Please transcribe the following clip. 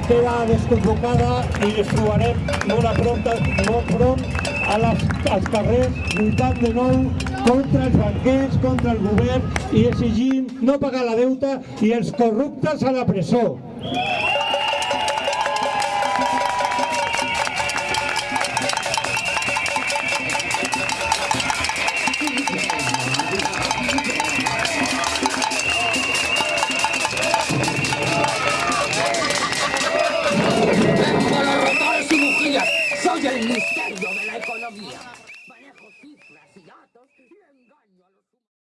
la queda desconvocada i ens trobarem molt a prop, molt prop a les, als carrers lluitant de nou contra els banquers, contra el govern i exigint no pagar la deuta i els corruptes a la presó.